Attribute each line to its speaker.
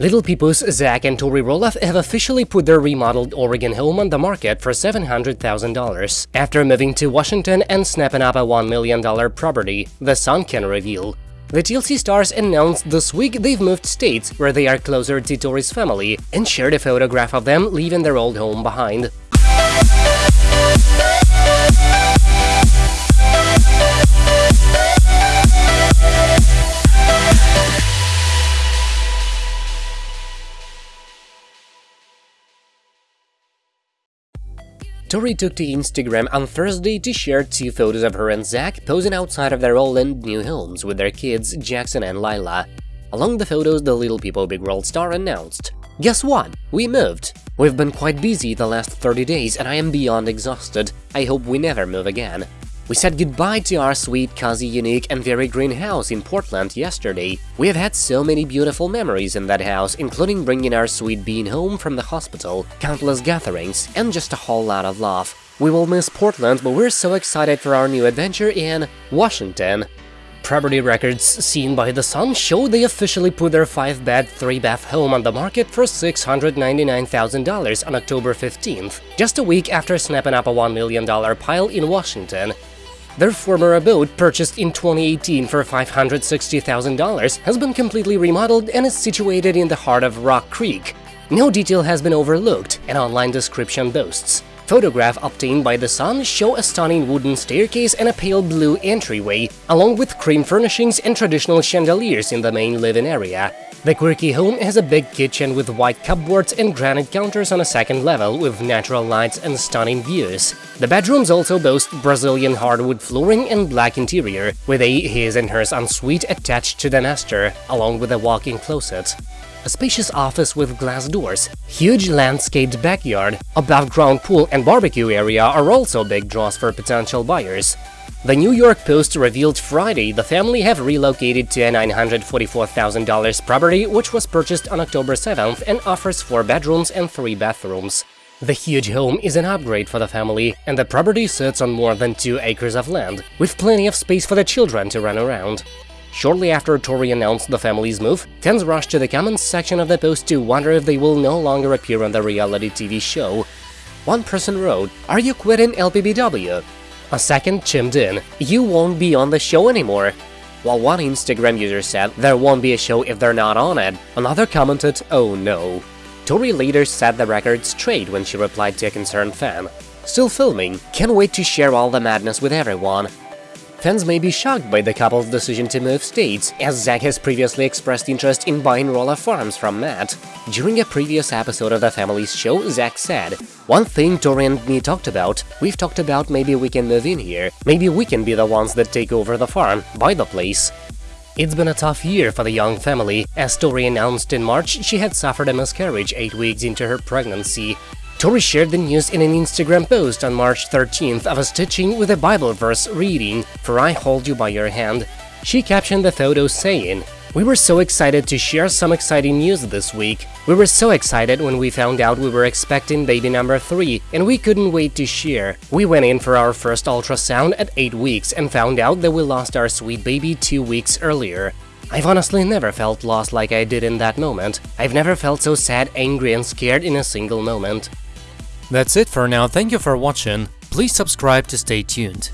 Speaker 1: Little People's Zach and Tori Roloff have officially put their remodeled Oregon home on the market for $700,000 after moving to Washington and snapping up a $1 million property, The Sun can reveal. The TLC stars announced this week they've moved states where they are closer to Tori's family and shared a photograph of them leaving their old home behind. Tori took to Instagram on Thursday to share two photos of her and Zach posing outside of their old and new homes with their kids Jackson and Lilah. Along the photos, the Little People Big World star announced, Guess what? We moved! We've been quite busy the last 30 days and I am beyond exhausted. I hope we never move again. We said goodbye to our sweet, cozy, unique and very green house in Portland yesterday. We have had so many beautiful memories in that house, including bringing our sweet bean home from the hospital, countless gatherings, and just a whole lot of love. We will miss Portland, but we're so excited for our new adventure in Washington. Property records seen by The Sun show they officially put their 5-bed, 3-bath home on the market for $699,000 on October 15th, just a week after snapping up a $1 million pile in Washington. Their former abode, purchased in 2018 for $560,000, has been completely remodeled and is situated in the heart of Rock Creek. No detail has been overlooked, an online description boasts. Photograph obtained by The Sun show a stunning wooden staircase and a pale blue entryway, along with cream furnishings and traditional chandeliers in the main living area. The quirky home has a big kitchen with white cupboards and granite counters on a second level with natural lights and stunning views. The bedrooms also boast Brazilian hardwood flooring and black interior, with a his and hers ensuite attached to the master, along with a walk-in closet. A spacious office with glass doors, huge landscaped backyard, above-ground pool and barbecue area are also big draws for potential buyers. The New York Post revealed Friday the family have relocated to a $944,000 property which was purchased on October 7th and offers four bedrooms and three bathrooms. The huge home is an upgrade for the family, and the property sits on more than two acres of land, with plenty of space for the children to run around. Shortly after Tori announced the family's move, fans rushed to the comments section of the post to wonder if they will no longer appear on the reality TV show. One person wrote, Are you quitting LPBW? A second chimed in, you won't be on the show anymore. While one Instagram user said there won't be a show if they're not on it, another commented, oh no. Tori later set the record straight when she replied to a concerned fan. Still filming, can't wait to share all the madness with everyone. Fans may be shocked by the couple's decision to move states, as Zach has previously expressed interest in buying Roloff Farms from Matt. During a previous episode of the family's show, Zach said, One thing Tori and me talked about, we've talked about maybe we can move in here, maybe we can be the ones that take over the farm, buy the place. It's been a tough year for the young family, as Tori announced in March she had suffered a miscarriage 8 weeks into her pregnancy. Tori shared the news in an Instagram post on March 13th of a stitching with a Bible verse reading, For I hold you by your hand. She captioned the photo saying, We were so excited to share some exciting news this week. We were so excited when we found out we were expecting baby number 3, and we couldn't wait to share. We went in for our first ultrasound at 8 weeks and found out that we lost our sweet baby 2 weeks earlier. I've honestly never felt lost like I did in that moment. I've never felt so sad, angry and scared in a single moment.
Speaker 2: That's it for now, thank you for watching, please subscribe to stay tuned.